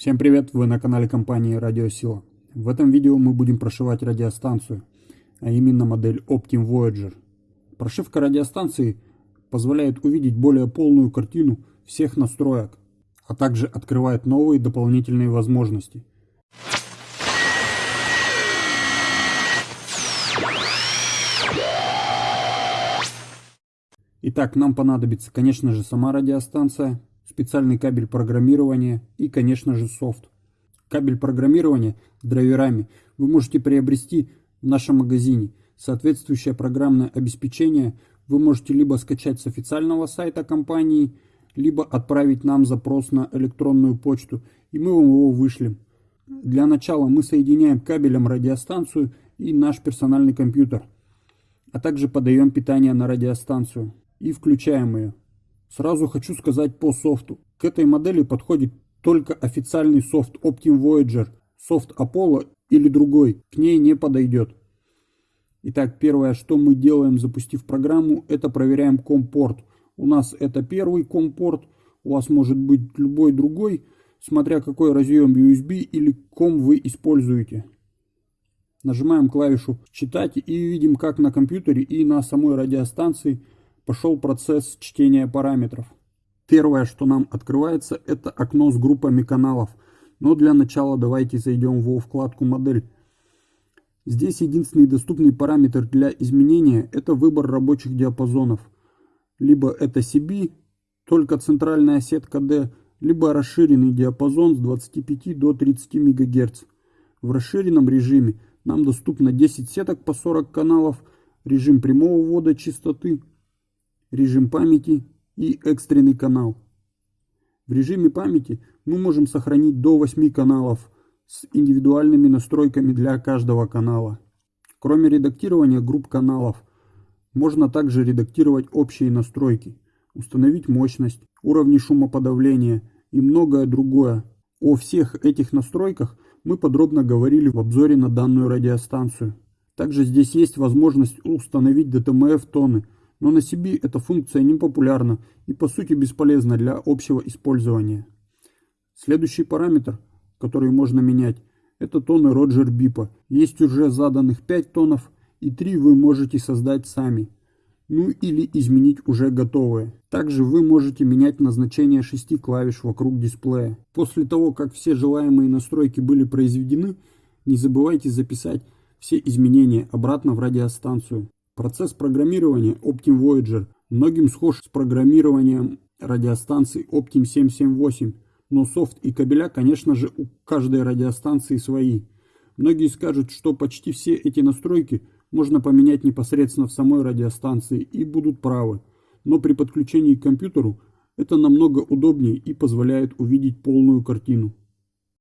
Всем привет, вы на канале компании Радиосила. В этом видео мы будем прошивать радиостанцию, а именно модель Optim Voyager. Прошивка радиостанции позволяет увидеть более полную картину всех настроек, а также открывает новые дополнительные возможности. Итак, нам понадобится, конечно же, сама радиостанция, специальный кабель программирования и, конечно же, софт. Кабель программирования драйверами вы можете приобрести в нашем магазине. Соответствующее программное обеспечение вы можете либо скачать с официального сайта компании, либо отправить нам запрос на электронную почту, и мы вам его вышлем. Для начала мы соединяем кабелем радиостанцию и наш персональный компьютер, а также подаем питание на радиостанцию и включаем ее. Сразу хочу сказать по софту. К этой модели подходит только официальный софт Optim Voyager, софт Apollo или другой, к ней не подойдет. Итак, первое, что мы делаем, запустив программу, это проверяем компорт. У нас это первый компорт, у вас может быть любой другой, смотря какой разъем USB или ком вы используете. Нажимаем клавишу «Читать» и видим, как на компьютере и на самой радиостанции – пошел процесс чтения параметров. Первое, что нам открывается, это окно с группами каналов. Но для начала давайте зайдем во вкладку «Модель». Здесь единственный доступный параметр для изменения – это выбор рабочих диапазонов. Либо это CB, только центральная сетка D, либо расширенный диапазон с 25 до 30 МГц. В расширенном режиме нам доступно 10 сеток по 40 каналов, режим прямого ввода частоты – режим памяти и экстренный канал. В режиме памяти мы можем сохранить до 8 каналов с индивидуальными настройками для каждого канала. Кроме редактирования групп каналов, можно также редактировать общие настройки, установить мощность, уровни шумоподавления и многое другое. О всех этих настройках мы подробно говорили в обзоре на данную радиостанцию. Также здесь есть возможность установить DTMF тоны – но на CB эта функция не популярна и по сути бесполезна для общего использования. Следующий параметр, который можно менять, это тоны Роджер Бипа. Есть уже заданных 5 тонов и 3 вы можете создать сами. Ну или изменить уже готовые. Также вы можете менять назначение 6 клавиш вокруг дисплея. После того, как все желаемые настройки были произведены, не забывайте записать все изменения обратно в радиостанцию. Процесс программирования Optim Voyager многим схож с программированием радиостанций Optim 778, но софт и кабеля, конечно же, у каждой радиостанции свои. Многие скажут, что почти все эти настройки можно поменять непосредственно в самой радиостанции и будут правы, но при подключении к компьютеру это намного удобнее и позволяет увидеть полную картину.